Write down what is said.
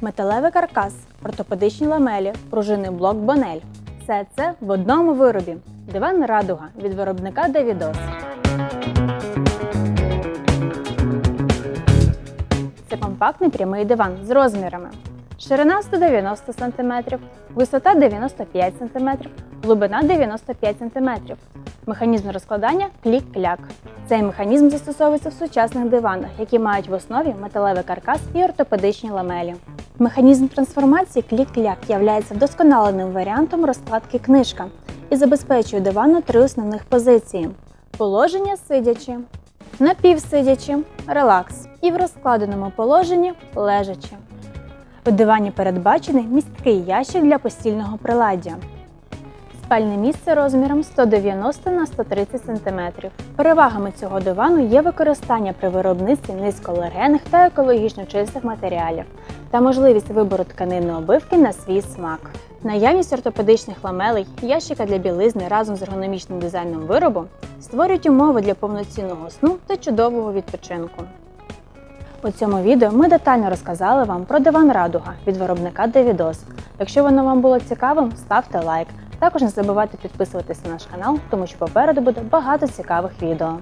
металевий каркас, ортопедичні ламелі, пружинний блок Бонель. Все це в одному виробі. Диван Радуга від виробника Давідос. Це компактний прямий диван з розмірами. Ширина 190 см, висота 95 см, глибина 95 см. Механізм розкладання клік-кляк. Цей механізм застосовується в сучасних диванах, які мають в основі металевий каркас і ортопедичні ламелі. Механізм трансформації клік-кляк являється вдосконаленим варіантом розкладки книжка і забезпечує дивану три основних позиції: положення сидячи, напівсидячи, релакс і в розкладеному положенні лежачи. У дивані передбачений місткий ящик для постільного приладдя. Спальне місце розміром 190 на 130 см. Перевагами цього дивану є використання при виробництві низькоалергенних та екологічно чистих матеріалів та можливість вибору тканинної обивки на свій смак. Наявність ортопедичних ламелей, ящика для білизни разом з ергономічним дизайном виробу створюють умови для повноцінного сну та чудового відпочинку. У цьому відео ми детально розказали вам про диван Радуга від виробника Девідос. Якщо воно вам було цікавим, ставте лайк. Також не забувайте підписуватися на наш канал, тому що попереду буде багато цікавих відео.